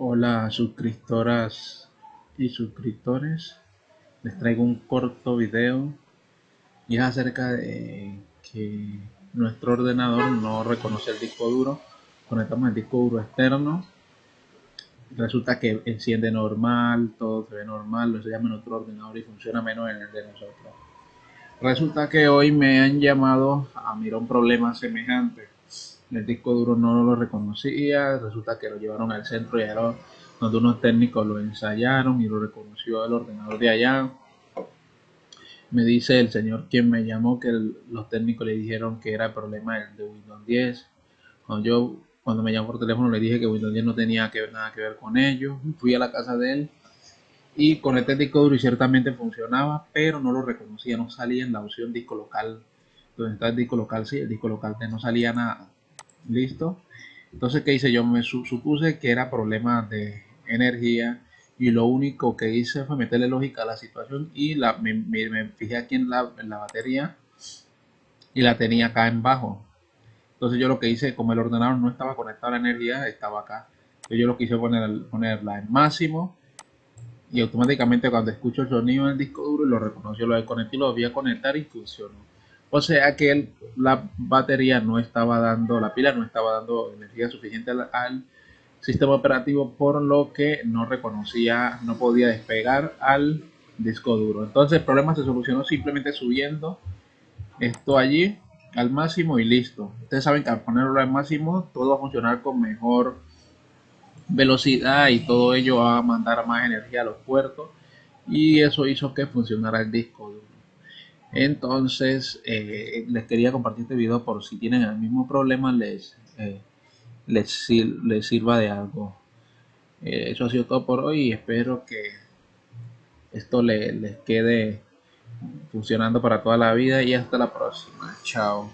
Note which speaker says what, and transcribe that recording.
Speaker 1: Hola suscriptoras y suscriptores, les traigo un corto video y es acerca de que nuestro ordenador no reconoce el disco duro. Conectamos el disco duro externo, resulta que enciende normal, todo se ve normal, lo llama nuestro ordenador y funciona menos en el de nosotros. Resulta que hoy me han llamado a mirar un problema semejante el disco duro no lo reconocía, resulta que lo llevaron al centro y era donde unos técnicos lo ensayaron y lo reconoció el ordenador de allá. Me dice el señor quien me llamó que los técnicos le dijeron que era el problema de Windows 10. Cuando yo cuando me llamó por teléfono le dije que Windows 10 no tenía nada que ver con ello. Fui a la casa de él y conecté el disco duro y ciertamente funcionaba, pero no lo reconocía, no salía en la opción disco local. Donde está el disco local, sí, el disco local no salía nada listo. Entonces qué hice yo me supuse que era problema de energía y lo único que hice fue meterle lógica a la situación y la, me, fijé aquí en la, batería y la tenía acá en bajo. Entonces yo lo que hice como el ordenador no estaba conectado a la energía estaba acá. Entonces yo lo quise poner ponerla en máximo y automáticamente cuando escucho el sonido en el disco duro lo reconoció lo conecté y lo voy a conectar y funcionó o sea que la batería no estaba dando, la pila no estaba dando energía suficiente al, sistema operativo, por lo que no reconocía, no podía despegar al disco duro. Entonces el problema se solucionó simplemente subiendo esto allí al máximo y listo. Ustedes saben que al ponerlo al máximo todo va a funcionar con mejor velocidad y todo ello va a mandar más energía a los puertos y eso hizo que funcionara el disco. Entonces, eh, les quería compartir este video por si tienen el mismo problema, les, eh, les, sirva de algo. Eh, eso ha sido todo por hoy y espero que esto les quede funcionando para toda la vida y hasta la próxima. Chao.